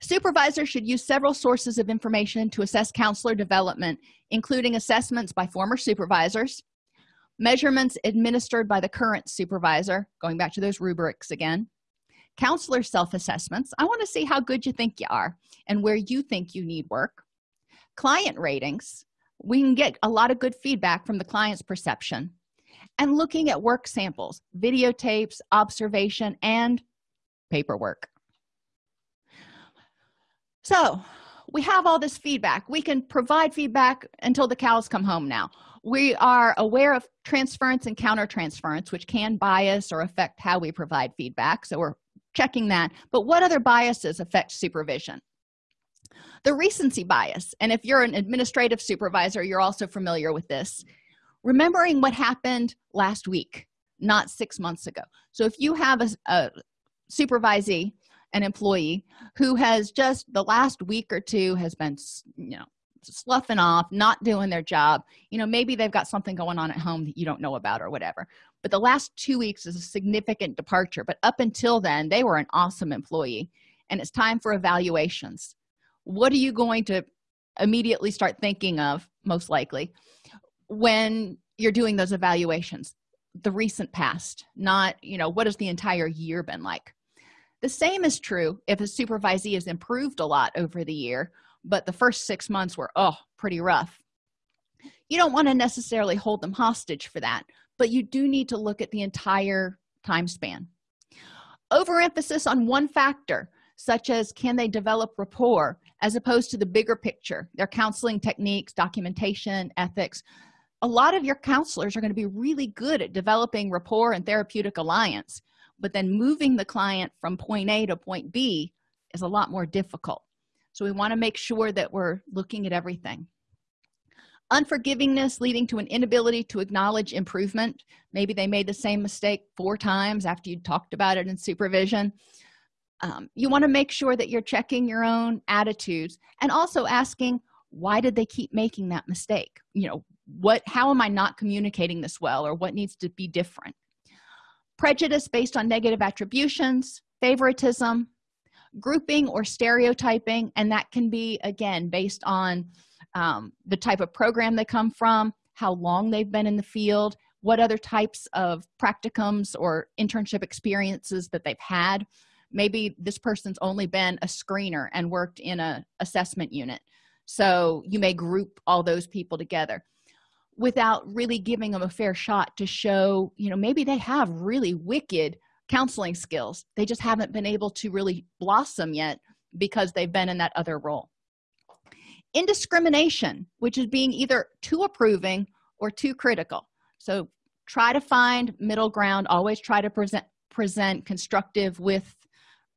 Speaker 1: supervisors should use several sources of information to assess counselor development including assessments by former supervisors measurements administered by the current supervisor going back to those rubrics again counselor self-assessments. I want to see how good you think you are and where you think you need work. Client ratings. We can get a lot of good feedback from the client's perception. And looking at work samples videotapes observation and paperwork so we have all this feedback. We can provide feedback until the cows come home now. We are aware of transference and countertransference which can bias or affect how we provide feedback. So we're checking that. But what other biases affect supervision? The recency bias. And if you're an administrative supervisor you're also familiar with this. Remembering what happened last week not six months ago. So if you have a, a supervisee an employee who has just the last week or two has been you know sloughing off not doing their job. You know maybe they've got something going on at home that you don't know about or whatever. But the last two weeks is a significant departure. But up until then they were an awesome employee. And it's time for evaluations. What are you going to immediately start thinking of most likely when you're doing those evaluations? The recent past not you know what has the entire year been like the same is true if a supervisee has improved a lot over the year but the first six months were oh pretty rough. You don't want to necessarily hold them hostage for that but you do need to look at the entire time span. Overemphasis on one factor such as can they develop rapport as opposed to the bigger picture their counseling techniques documentation ethics. A lot of your counselors are going to be really good at developing rapport and therapeutic alliance but then moving the client from point a to point b is a lot more difficult. So we want to make sure that we're looking at everything. Unforgivingness leading to an inability to acknowledge improvement. Maybe they made the same mistake four times after you talked about it in supervision. Um, you want to make sure that you're checking your own attitudes and also asking why did they keep making that mistake? You know what how am i not communicating this well or what needs to be different prejudice based on negative attributions favoritism grouping or stereotyping and that can be again based on um, the type of program they come from how long they've been in the field what other types of practicums or internship experiences that they've had. Maybe this person's only been a screener and worked in a assessment unit. So you may group all those people together without really giving them a fair shot to show you know maybe they have really wicked counseling skills. They just haven't been able to really blossom yet because they've been in that other role. Indiscrimination which is being either too approving or too critical. So try to find middle ground. Always try to present present constructive with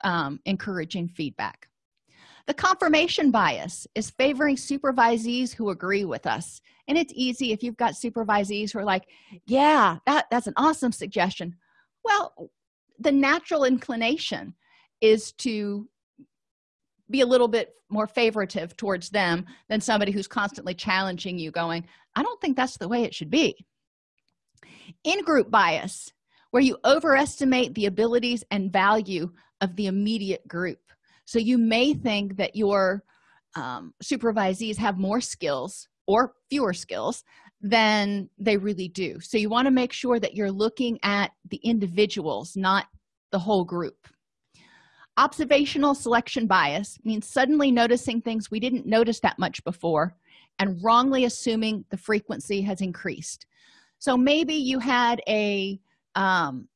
Speaker 1: um, encouraging feedback the confirmation bias is favoring supervisees who agree with us. And it's easy if you've got supervisees who are like yeah that, that's an awesome suggestion. Well the natural inclination is to be a little bit more favoritive towards them than somebody who's constantly challenging you going i don't think that's the way it should be. In-group bias where you overestimate the abilities and value of the immediate group so you may think that your um, supervisees have more skills or fewer skills than they really do. So you want to make sure that you're looking at the individuals not the whole group. Observational selection bias means suddenly noticing things we didn't notice that much before and wrongly assuming the frequency has increased. So maybe you had a um,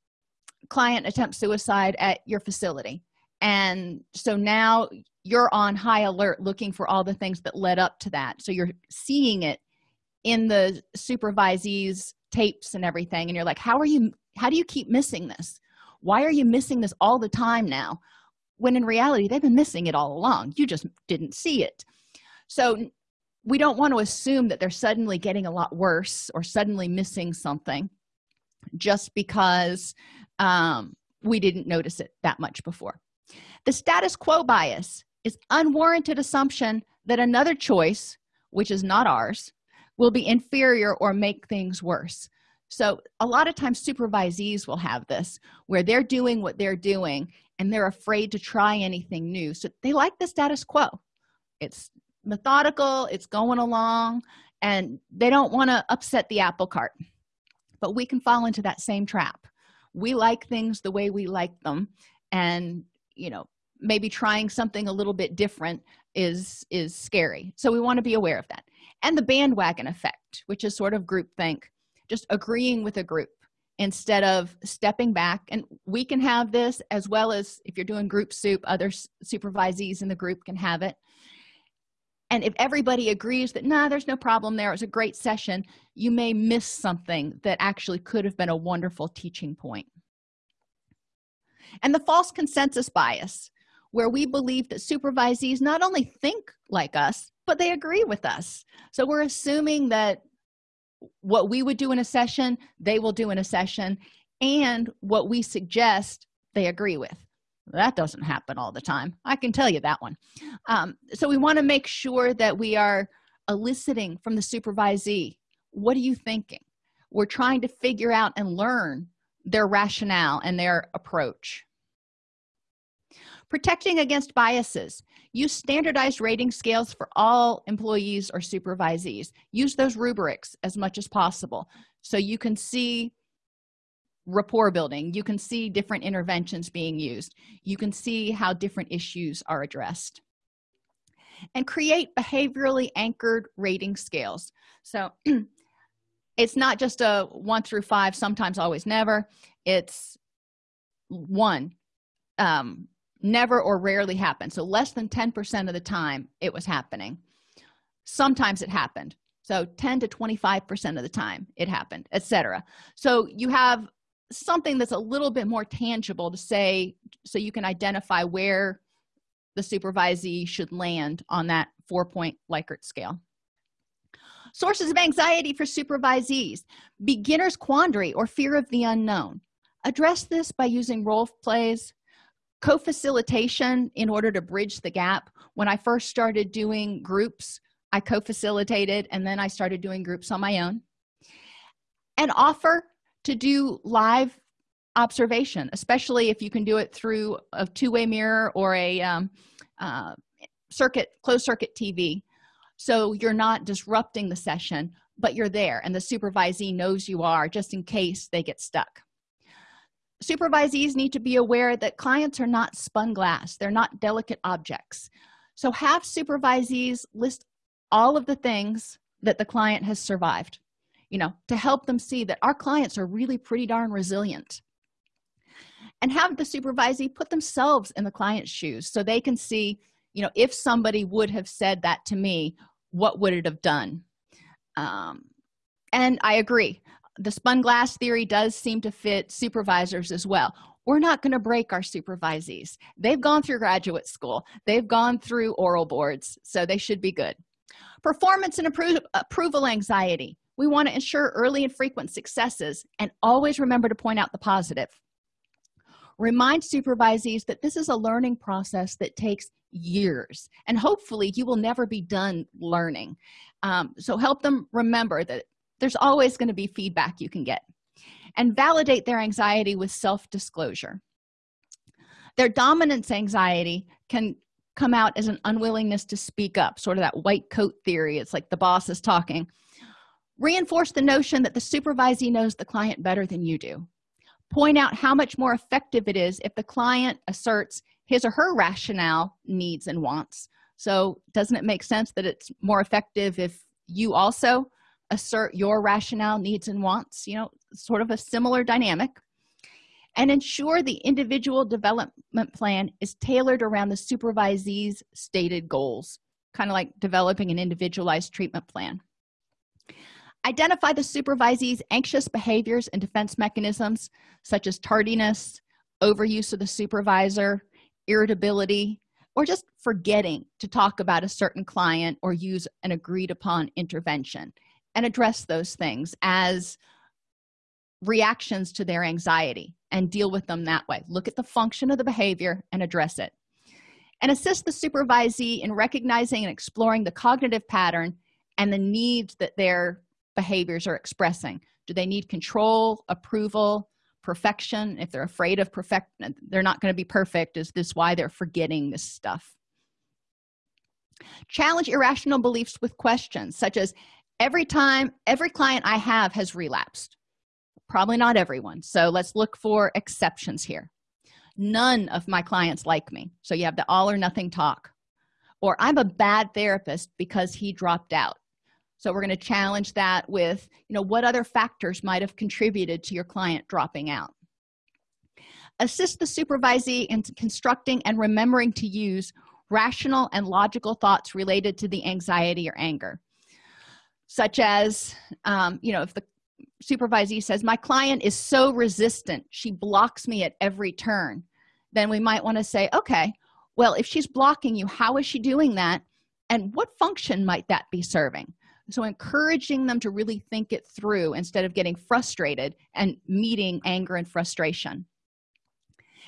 Speaker 1: client attempt suicide at your facility and so now you're on high alert looking for all the things that led up to that. So you're seeing it in the supervisees tapes and everything. And you're like how are you how do you keep missing this? Why are you missing this all the time now? When in reality they've been missing it all along. You just didn't see it. So we don't want to assume that they're suddenly getting a lot worse or suddenly missing something just because um, we didn't notice it that much before the status quo bias is unwarranted assumption that another choice which is not ours will be inferior or make things worse. So a lot of times supervisees will have this where they're doing what they're doing and they're afraid to try anything new. So they like the status quo. It's methodical it's going along and they don't want to upset the apple cart. But we can fall into that same trap. We like things the way we like them and you know maybe trying something a little bit different is is scary. So we want to be aware of that. And the bandwagon effect which is sort of group think just agreeing with a group instead of stepping back. And we can have this as well as if you're doing group soup other supervisees in the group can have it. And if everybody agrees that nah there's no problem there it was a great session you may miss something that actually could have been a wonderful teaching point. And the false consensus bias where we believe that supervisees not only think like us but they agree with us. So we're assuming that what we would do in a session they will do in a session and what we suggest they agree with. That doesn't happen all the time. I can tell you that one. Um, so we want to make sure that we are eliciting from the supervisee what are you thinking? We're trying to figure out and learn their rationale and their approach protecting against biases. Use standardized rating scales for all employees or supervisees. Use those rubrics as much as possible. So you can see rapport building. You can see different interventions being used. You can see how different issues are addressed. And create behaviorally anchored rating scales. So it's not just a one through five sometimes always never. It's one um never or rarely happened. So less than 10 percent of the time it was happening. Sometimes it happened. So 10 to 25 percent of the time it happened etc so you have something that's a little bit more tangible to say so you can identify where the supervisee should land on that four point likert scale. Sources of anxiety for supervisees. Beginner's quandary or fear of the unknown. Address this by using role plays co-facilitation in order to bridge the gap. When i first started doing groups i co-facilitated and then i started doing groups on my own. And offer to do live observation especially if you can do it through a two-way mirror or a um, uh, circuit closed circuit tv so you're not disrupting the session but you're there and the supervisee knows you are just in case they get stuck supervisees need to be aware that clients are not spun glass. They're not delicate objects. So have supervisees list all of the things that the client has survived you know to help them see that our clients are really pretty darn resilient. And have the supervisee put themselves in the client's shoes so they can see you know if somebody would have said that to me what would it have done? Um, and i agree the spun glass theory does seem to fit supervisors as well. We're not going to break our supervisees. They've gone through graduate school. They've gone through oral boards so they should be good. Performance and appro approval anxiety. We want to ensure early and frequent successes and always remember to point out the positive. Remind supervisees that this is a learning process that takes years and hopefully you will never be done learning. Um, so help them remember that there's always going to be feedback you can get and validate their anxiety with self-disclosure. Their dominance anxiety can come out as an unwillingness to speak up sort of that white coat theory. It's like the boss is talking. Reinforce the notion that the supervisee knows the client better than you do. Point out how much more effective it is if the client asserts his or her rationale needs and wants. So doesn't it make sense that it's more effective if you also assert your rationale needs and wants you know sort of a similar dynamic and ensure the individual development plan is tailored around the supervisee's stated goals kind of like developing an individualized treatment plan. Identify the supervisee's anxious behaviors and defense mechanisms such as tardiness overuse of the supervisor irritability or just forgetting to talk about a certain client or use an agreed upon intervention and address those things as reactions to their anxiety and deal with them that way. Look at the function of the behavior and address it. And assist the supervisee in recognizing and exploring the cognitive pattern and the needs that their behaviors are expressing. Do they need control approval perfection? If they're afraid of perfect they're not going to be perfect. Is this why they're forgetting this stuff? Challenge irrational beliefs with questions such as every time every client i have has relapsed. Probably not everyone. So let's look for exceptions here. None of my clients like me. So you have the all or nothing talk. Or i'm a bad therapist because he dropped out. So we're going to challenge that with you know what other factors might have contributed to your client dropping out? Assist the supervisee in constructing and remembering to use rational and logical thoughts related to the anxiety or anger such as um, you know if the supervisee says my client is so resistant she blocks me at every turn then we might want to say okay well if she's blocking you how is she doing that? And what function might that be serving? So encouraging them to really think it through instead of getting frustrated and meeting anger and frustration.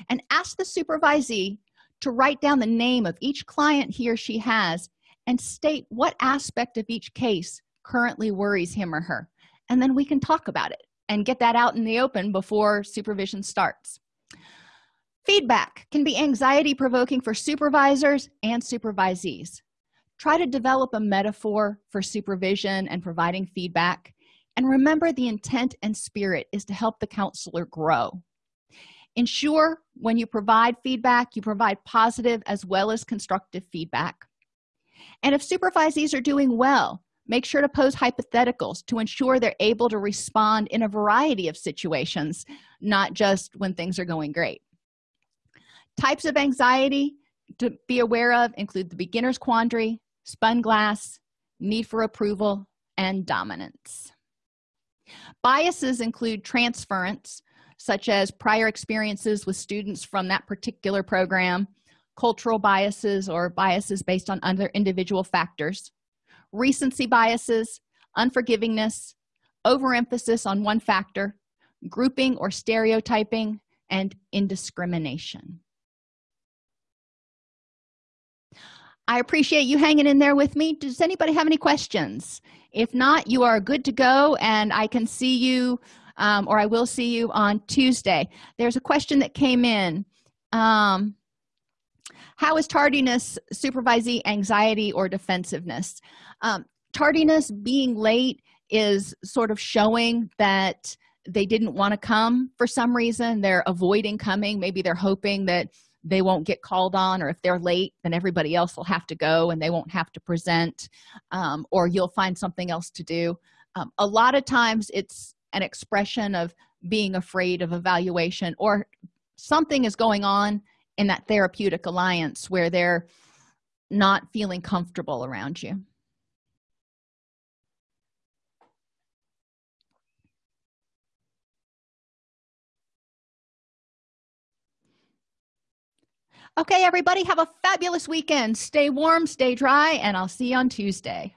Speaker 1: And ask the supervisee to write down the name of each client he or she has and state what aspect of each case currently worries him or her. And then we can talk about it and get that out in the open before supervision starts. Feedback can be anxiety provoking for supervisors and supervisees. Try to develop a metaphor for supervision and providing feedback. And remember the intent and spirit is to help the counselor grow. Ensure when you provide feedback you provide positive as well as constructive feedback. And if supervisees are doing well make sure to pose hypotheticals to ensure they're able to respond in a variety of situations not just when things are going great. Types of anxiety to be aware of include the beginner's quandary spun glass need for approval and dominance. Biases include transference such as prior experiences with students from that particular program cultural biases or biases based on other individual factors recency biases unforgivingness overemphasis on one factor grouping or stereotyping and indiscrimination. I appreciate you hanging in there with me. Does anybody have any questions? If not you are good to go and i can see you um, or i will see you on tuesday. There's a question that came in. Um, how is tardiness supervisee anxiety or defensiveness? Um, tardiness being late is sort of showing that they didn't want to come for some reason. They're avoiding coming. Maybe they're hoping that they won't get called on or if they're late then everybody else will have to go and they won't have to present um, or you'll find something else to do. Um, a lot of times it's an expression of being afraid of evaluation or something is going on in that therapeutic alliance where they're not feeling comfortable around you. Okay everybody have a fabulous weekend. Stay warm stay dry and i'll see you on tuesday.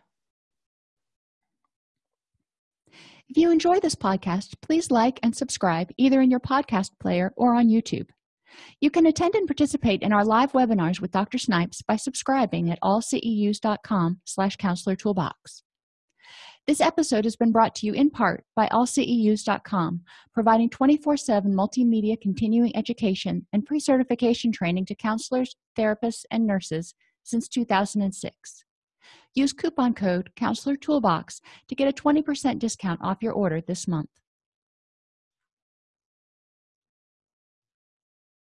Speaker 1: If you enjoy this podcast please like and subscribe either in your podcast player or on youtube you can attend and participate in our live webinars with dr snipes by subscribing at allceus.com slash counselor toolbox. This episode has been brought to you in part by allceus.com providing 24-7 multimedia continuing education and pre-certification training to counselors therapists and nurses since 2006 use coupon code counselor toolbox to get a 20% discount off your order this month